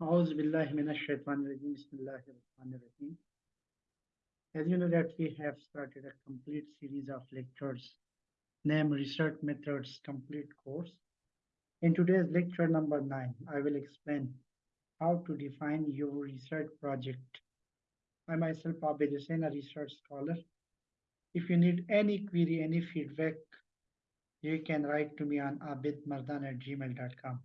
As you know that we have started a complete series of lectures named Research Methods Complete Course. In today's lecture number nine, I will explain how to define your research project. I myself, Abid Hussain, a research scholar. If you need any query, any feedback, you can write to me on abidmardan at gmail.com.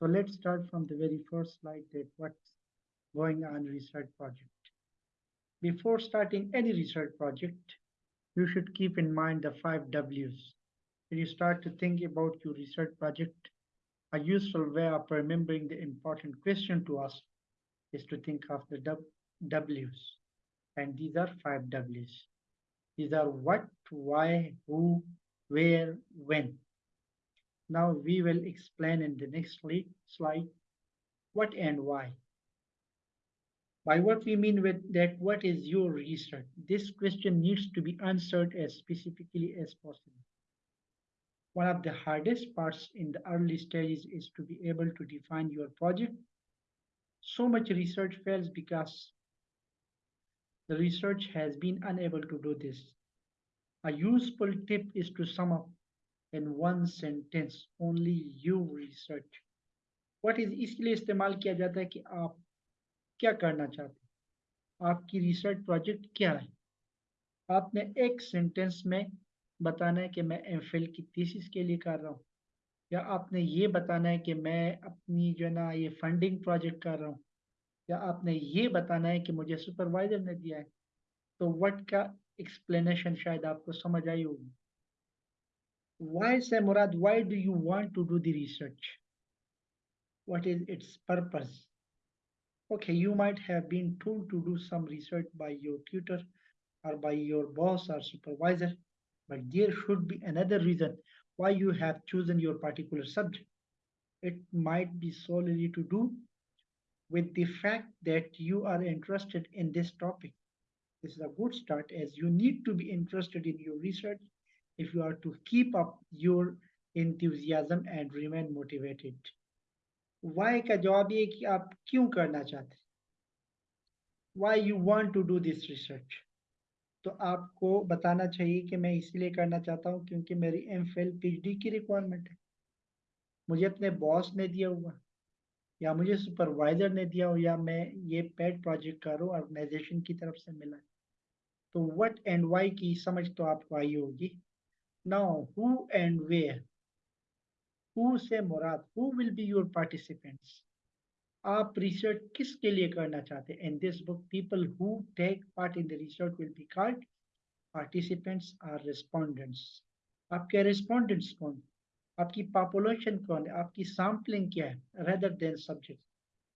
So let's start from the very first slide that what's going on research project. Before starting any research project, you should keep in mind the five W's. When you start to think about your research project, a useful way of remembering the important question to ask is to think of the W's. And these are five W's. These are what, why, who, where, when. Now we will explain in the next slide what and why. By what we mean with that, what is your research? This question needs to be answered as specifically as possible. One of the hardest parts in the early stages is to be able to define your project. So much research fails because the research has been unable to do this. A useful tip is to sum up in one sentence, only you research. What is, इसलिए इस्तेमाल किया जाता है कि आप क्या करना चाहते हैं? आपकी रिसर्च प्रोजेक्ट क्या है? आपने एक सेंटेंस में बताना है कि मैं एम की थीसिस के लिए कर रहा हूँ। या आपने ये बताना है कि मैं अपनी जो है ना ये फंडिंग प्रोजेक्ट कर रहा हूँ। या आपने ये बताना है कि मुझे सुपरवाइजर ने दिया है। तो व्हाट का एक्सप्लेनेशन शायद आपको समझ आई होगी। Why say Murad, why do you want to do the research? What is its purpose? Okay, you might have been told to do some research by your tutor or by your boss or supervisor, but there should be another reason why you have chosen your particular subject. It might be solely to do with the fact that you are interested in this topic. This is a good start as you need to be interested in your research if you are to keep up your enthusiasm and remain motivated. Why का जवाब ये कि आप क्यों करना चाहते Why you want to do this research? आपको बताना चाहिए कि मैं इसलिए करना चाहता हूँ क्योंकि मेरी एम फिल पी की रिक्वायरमेंट है मुझे अपने बॉस ने दिया हुआ, या मुझे सुपरवाइजर ने दिया हो या मैं ये पेड प्रोजेक्ट कर रहा हूँ ऑर्गेनाइजेशन की तरफ़ से मिला तो व्हाट एंड वाई की समझ तो आपको आई होगी Now, who and where? Who say Murad? Who will be your participants? आप रिसर्च किसके लिए करना चाहते हैं in this book people who take part in the research will be called participants are respondents आपके रिस्पोंडेंट्स कौन आपकी पॉपुलेशन कौन है आपकी सैम्पलिंग क्या है rather than subjects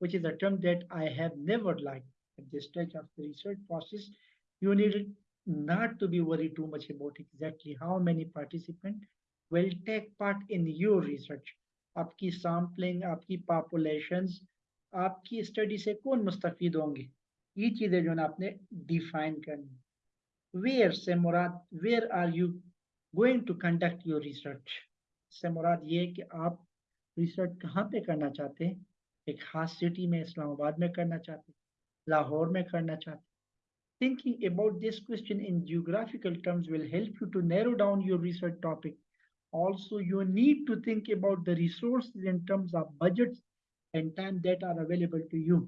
which is a term that I have never liked at this stage of the research process you need not to be worried too much about exactly how many participants will take part in your research. आपकी sampling आपकी populations आपकी study से कौन मुस्तफ़ीद होंगे? ये चीज़ें जो है आपने डिफाइन करनी वेयर से मुराद where are you going to conduct your research से मुराद ये कि आप रिसर्च कहाँ पे करना चाहते हैं? एक खास सिटी में, इस्लामाबाद में करना चाहते हैं? लाहौर में करना चाहते हैं? Thinking about this question in geographical terms will help you to narrow down your research topic. Also, you need to think about the resources in terms of budgets and time that are available to you.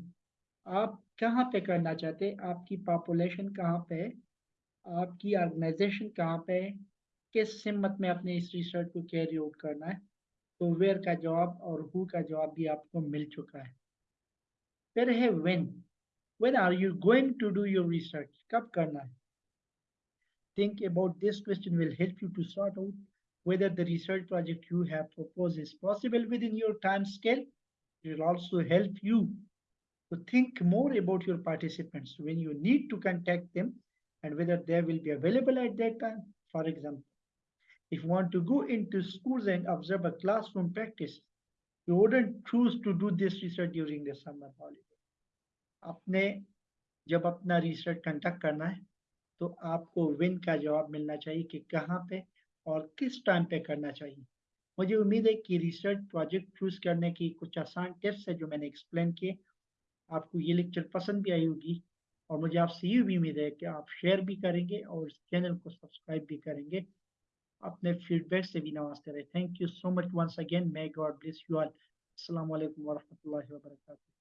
आप कहाँ पे करना चाहते हैं आपकी population कहाँ पे है आपकी ऑर्गेनाइजेशन कहाँ पे है किस सिमत में अपने इस रिसर्च को कैरी आउट करना है तो वेयर का जवाब और हु का जवाब भी आपको मिल चुका है फिर है when when are you going to do your research? Kab karna hai? Think about this question will help you to sort out whether the research project you have proposed is possible within your time scale. It will also help you to think more about your participants when you need to contact them and whether they will be available at that time. For example, if you want to go into schools and observe a classroom practice, you wouldn't choose to do this research during the summer holiday. अपने जब अपना research conduct करना है तो आपको win का जवाब मिलना चाहिए कि कहाँ पे और किस टाइम पे करना चाहिए। मुझे उम्मीद है कि रिसर्च प्रोजेक्ट चूज़ करने की कुछ आसान टिप्स है जो मैंने एक्सप्लेन किए। आपको ये लेक्चर पसंद भी आई होगी और मुझे आपसे ये भी उम्मीद है कि आप शेयर भी करेंगे और इस चैनल को सब्सक्राइब भी करेंगे। अपने फीडबैक से भी नवाजते रहे। Thank you so much once again may God bless you all अस्सलाम वालेकुम वरहमतुल्लाहि वबरकातुहू